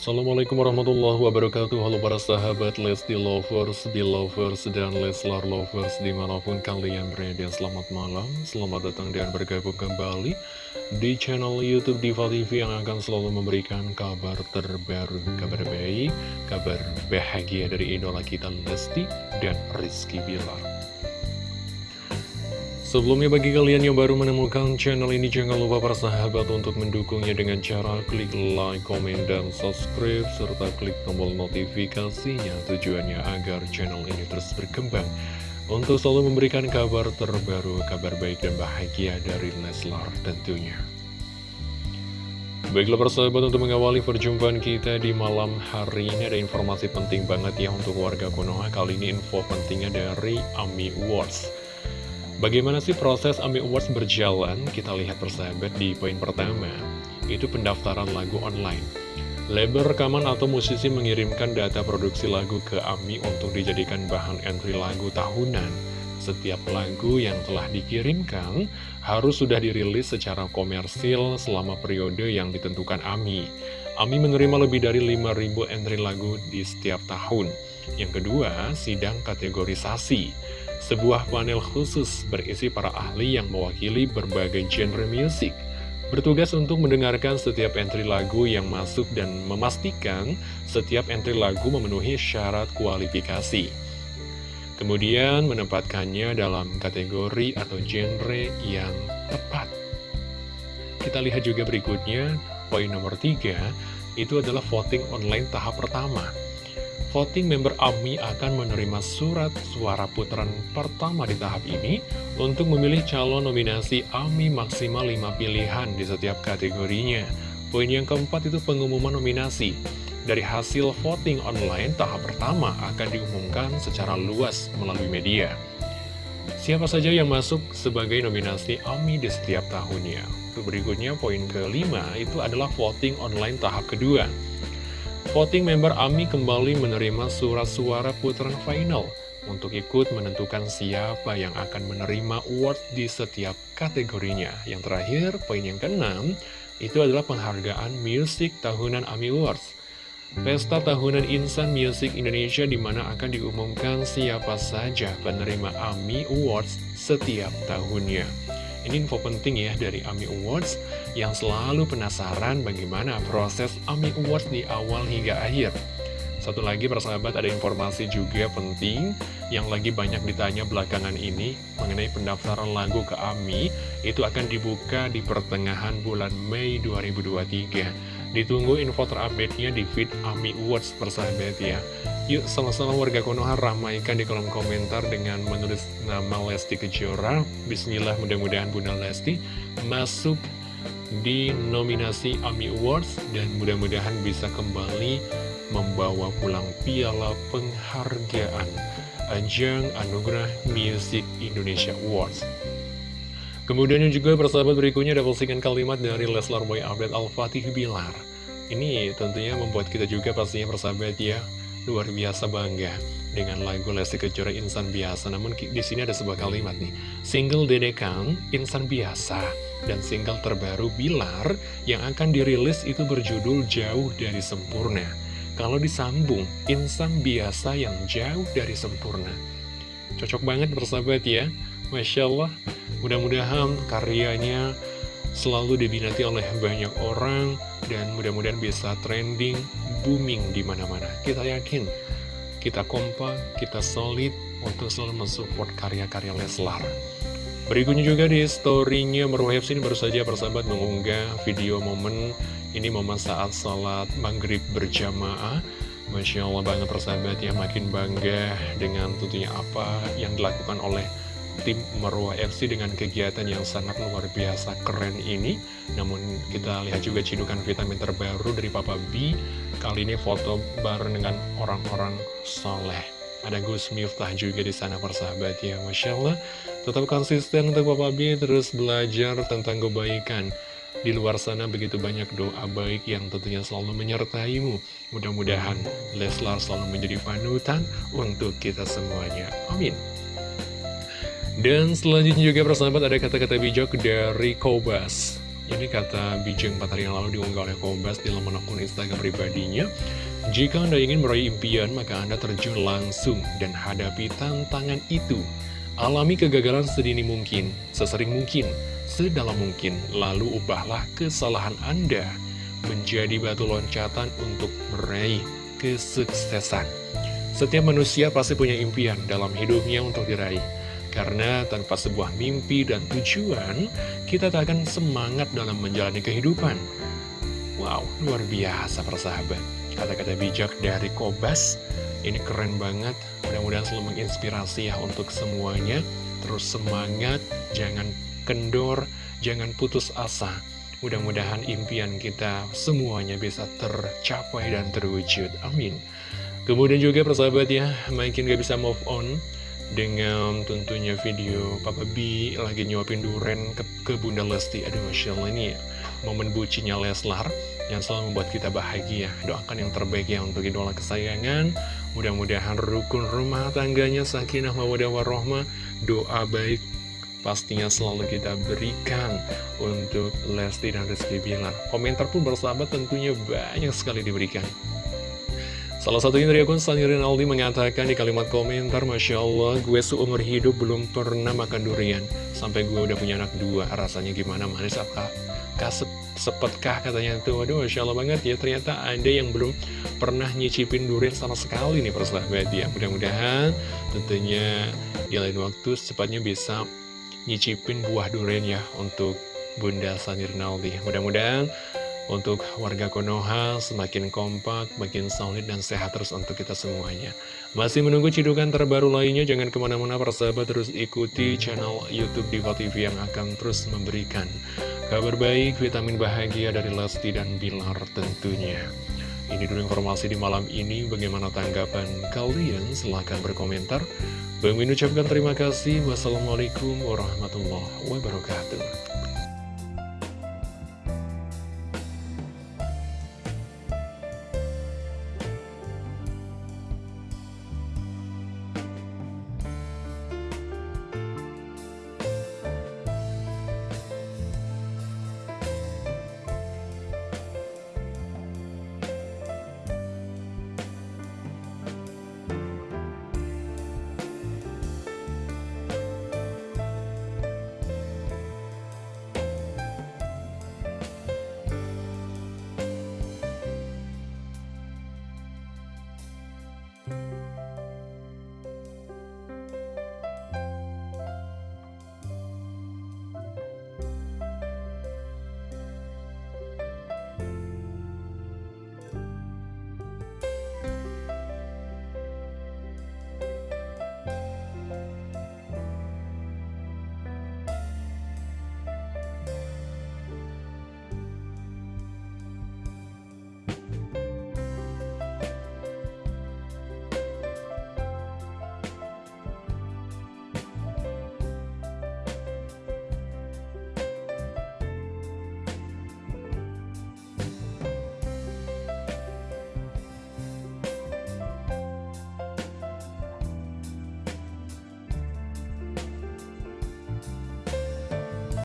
Assalamualaikum warahmatullahi wabarakatuh. Halo para sahabat Lesti Lovers, Belovers, dan Leslar Lovers Di mana pun kalian berada. Selamat malam, selamat datang dan bergabung kembali Di channel Youtube Diva TV Yang akan selalu memberikan kabar terbaru Kabar baik, kabar bahagia dari idola kita Lesti dan Rizky Bilar Sebelumnya bagi kalian yang baru menemukan channel ini jangan lupa para sahabat untuk mendukungnya dengan cara klik like, komen, dan subscribe serta klik tombol notifikasinya tujuannya agar channel ini terus berkembang untuk selalu memberikan kabar terbaru, kabar baik dan bahagia dari Leslar tentunya. Baiklah persahabat untuk mengawali perjumpaan kita di malam hari ini ada informasi penting banget ya untuk warga Konoha kali ini info pentingnya dari AMI Awards. Bagaimana sih proses AMI Awards berjalan? Kita lihat persahabat di poin pertama, itu pendaftaran lagu online. Label rekaman atau musisi mengirimkan data produksi lagu ke AMI untuk dijadikan bahan entry lagu tahunan. Setiap lagu yang telah dikirimkan harus sudah dirilis secara komersil selama periode yang ditentukan AMI. AMI menerima lebih dari 5.000 entry lagu di setiap tahun. Yang kedua, sidang kategorisasi sebuah panel khusus berisi para ahli yang mewakili berbagai genre musik. Bertugas untuk mendengarkan setiap entry lagu yang masuk dan memastikan setiap entry lagu memenuhi syarat kualifikasi. Kemudian menempatkannya dalam kategori atau genre yang tepat. Kita lihat juga berikutnya, poin nomor tiga itu adalah voting online tahap pertama voting member AMI akan menerima surat suara putaran pertama di tahap ini untuk memilih calon nominasi AMI maksimal 5 pilihan di setiap kategorinya. Poin yang keempat itu pengumuman nominasi. Dari hasil voting online tahap pertama akan diumumkan secara luas melalui media. Siapa saja yang masuk sebagai nominasi AMI di setiap tahunnya. Berikutnya poin kelima itu adalah voting online tahap kedua. Voting member AMI kembali menerima surat suara putaran final untuk ikut menentukan siapa yang akan menerima award di setiap kategorinya. Yang terakhir, poin yang keenam, itu adalah penghargaan musik tahunan AMI Awards. Pesta tahunan Insan Music Indonesia di mana akan diumumkan siapa saja penerima AMI Awards setiap tahunnya. Ini info penting ya dari AMI Awards yang selalu penasaran bagaimana proses AMI Awards di awal hingga akhir. Satu lagi persahabat ada informasi juga penting yang lagi banyak ditanya belakangan ini mengenai pendaftaran lagu ke AMI itu akan dibuka di pertengahan bulan Mei 2023. Ditunggu info terupdate-nya di feed AMI Awards persahabat ya. Yuk sama-sama warga Konoha ramaikan di kolom komentar dengan menulis nama Lesti Kejora. Bismillah mudah-mudahan Bunda Lesti masuk di nominasi AMI Awards dan mudah-mudahan bisa kembali membawa pulang piala penghargaan Ajang Anugerah Music Indonesia Awards. Kemudian juga persahabat berikutnya ada postingan kalimat dari Leslar Boy Update Al-Fatih Bilar. Ini tentunya membuat kita juga pastinya persahabat ya luar biasa bangga dengan lagu Lesti Kejora Insan Biasa. Namun di sini ada sebuah kalimat nih, single Dede Kang Insan Biasa dan single terbaru Bilar yang akan dirilis itu berjudul Jauh dari Sempurna. Kalau disambung, Insan Biasa yang jauh dari sempurna. Cocok banget bersahabat ya. Masya Allah, mudah-mudahan karyanya selalu diminati oleh banyak orang dan mudah-mudahan bisa trending, booming di mana-mana. Kita yakin, kita kompak, kita solid untuk selalu mensupport karya-karya Leslar. Berikutnya juga di story-nya Meruhep sini baru saja persahabat mengunggah video momen ini momen saat sholat maghrib berjamaah. Masya Allah banget persahabat ya makin bangga dengan tentunya apa yang dilakukan oleh tim Marwah FC dengan kegiatan yang sangat luar biasa keren ini Namun kita lihat juga cidukan vitamin terbaru dari Papa B Kali ini foto bareng dengan orang-orang soleh Ada Gus Miftah juga di sana persahabat ya Masya Allah Tetap konsisten untuk Papa B terus belajar tentang kebaikan di luar sana begitu banyak doa baik yang tentunya selalu menyertaimu. Mudah-mudahan Leslar selalu menjadi panutan untuk kita semuanya. Amin. Dan selanjutnya juga persahabat ada kata-kata bijak dari Kobas Ini kata Bijeng 4 hari yang lalu diunggah oleh Kobas di laman akun Instagram pribadinya. Jika Anda ingin meraih impian, maka Anda terjun langsung dan hadapi tantangan itu. Alami kegagalan sedini mungkin, sesering mungkin, sedalam mungkin, lalu ubahlah kesalahan Anda menjadi batu loncatan untuk meraih kesuksesan. Setiap manusia pasti punya impian dalam hidupnya untuk diraih. Karena tanpa sebuah mimpi dan tujuan, kita tak akan semangat dalam menjalani kehidupan. Wow, luar biasa persahabat. Kata-kata bijak dari Kobas, ini keren banget. Mudah-mudahan selalu menginspirasi ya untuk semuanya. Terus semangat, jangan kendor, jangan putus asa. Mudah-mudahan impian kita semuanya bisa tercapai dan terwujud. Amin. Kemudian juga persahabat ya, makin gak bisa move on dengan tentunya video Papa B lagi nyuapin duren ke, ke Bunda Lesti. Aduh, Masya Allah ini momen bucinya Leslar yang selalu membuat kita bahagia. Doakan yang terbaik ya untuk idola kesayangan. Mudah-mudahan rukun rumah tangganya sakinah mawadah warohmah. Doa baik pastinya selalu kita berikan untuk Lesti dan Rizky Bilar. Komentar pun bersahabat tentunya banyak sekali diberikan. Salah satunya dari akun Sani Rinaldi mengatakan di kalimat komentar, Masya Allah, gue seumur hidup belum pernah makan durian. Sampai gue udah punya anak dua, rasanya gimana, manis apa? Kasep, sepetkah katanya itu, waduh Masya Allah banget ya, ternyata ada yang belum pernah nyicipin durian sama sekali nih persahabat ya. Mudah-mudahan tentunya di lain waktu secepatnya bisa nyicipin buah durian ya untuk Bunda Sani Rinaldi. Mudah-mudahan untuk warga Konoha semakin kompak, makin solid dan sehat terus untuk kita semuanya. Masih menunggu cidukan terbaru lainnya, jangan ke mana-mana persahabat terus ikuti channel Youtube Diva TV yang akan terus memberikan kabar baik, vitamin bahagia dari Lesti dan Bilar tentunya. Ini dulu informasi di malam ini, bagaimana tanggapan kalian? Silahkan berkomentar. Bang Min ucapkan terima kasih. Wassalamualaikum warahmatullahi wabarakatuh.